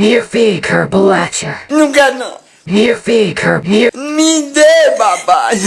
Hier fica bolacha. Não quero não. Hier fica. Hier. Me dê, papai.